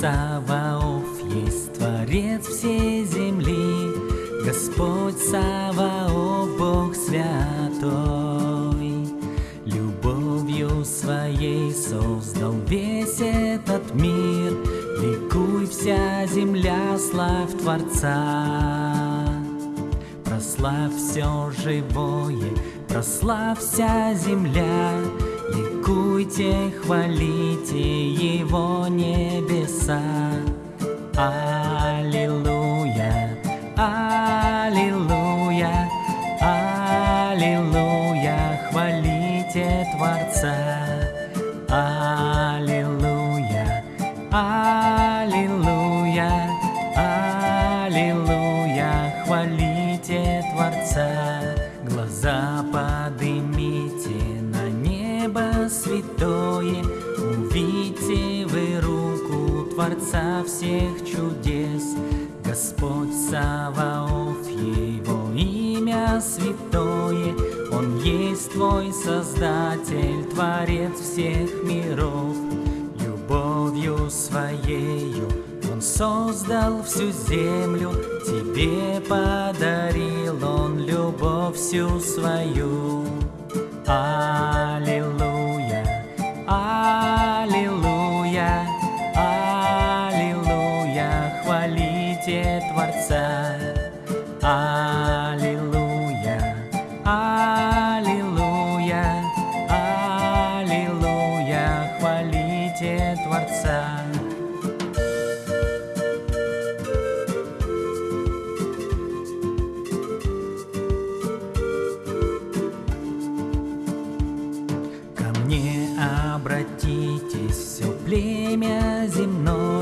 Саваоф есть Творец всей земли, Господь Саваоф, Бог святой. Любовью своей создал весь этот мир, Ликуй вся земля, славь Творца. Прославь все живое, прославь вся земля, Ликуйте, хвалите Его небеса. Аллилуйя, Аллилуйя, Аллилуйя, хвалите Творца. Аллилуйя, Аллилуйя, Аллилуйя, святое, Увидите вы руку Творца всех чудес. Господь Саваоф, Его имя святое, Он есть Твой Создатель, Творец всех миров. Любовью Своею Он создал всю землю, Тебе подарил Он любовь всю свою. Аллилуйя, Аллилуйя, Аллилуйя, Аллилуйя, хвалите Творца. Ко мне обратитесь, все племя земное,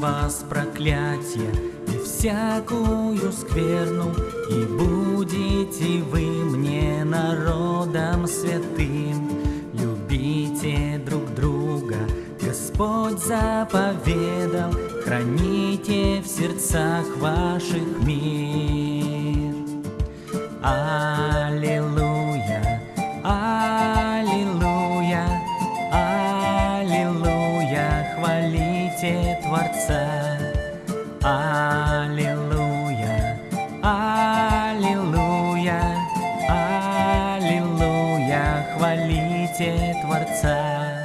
вас проклятие и всякую скверну, и будете вы мне народом святым. Любите друг друга, Господь заповедал, храните в сердцах ваших мир. Аллилуйя, хвалите Творца. Аллилуйя, Аллилуйя, Аллилуйя, хвалите Творца.